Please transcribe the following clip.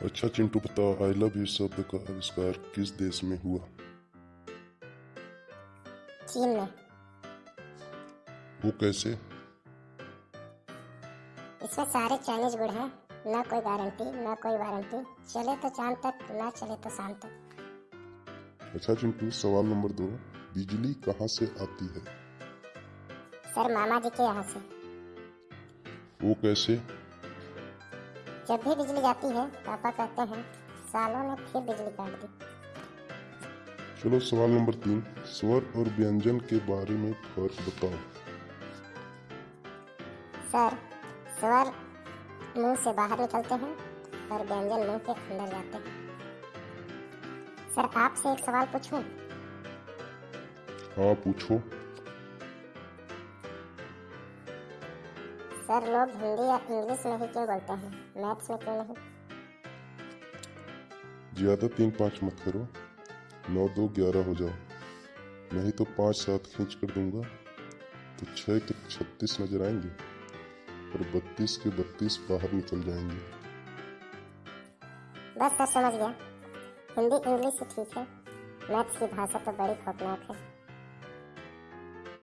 अच्छा चिंटू बताओ I love you शब्द का आविष्कार किस देश में हुआ? चीन में। वो कैसे? इसमें सारे चाइनीज़ गुड़ हैं ना कोई गारंटी ना कोई वारंटी चले तो चाँद तक ना चले तो शाम तक। अच्छा चिंटू सवाल नंबर दो बिजली कहाँ से आती है? सर मामा जी के यहाँ से। वो कैसे? जब भी बिजली जाती है पापा कहते हैं सालों ने फिर बिजली काट दी। चलो सवाल नंबर तीन स्वर और व्यंजन के बारे में फ़र्क बताओ। सर स्वर मुँह से बाहर निकलते हैं और व्यंजन मुँह के अंदर जाते हैं। सर आपसे एक सवाल पूछूँ? हाँ पूछो। सर लोग हिंदी या इंग्लिश में ही क्यों बोलते हैं? मैथ्स में क्यों नहीं? ज़्यादा तीन पाँच मत करो। नौ दो ग्यारह हो जाओ। नहीं तो पाँच सात खींच कर दूँगा। तो छः के छत्तीस नज़र आएँगे और बत्तीस के बत्तीस बाहर निकल जाएँगे। बस सर समझ गया। हिंदी इंग्लिश ठीक है। मैथ्स की भाषा तो बड़ी खौफनाक है।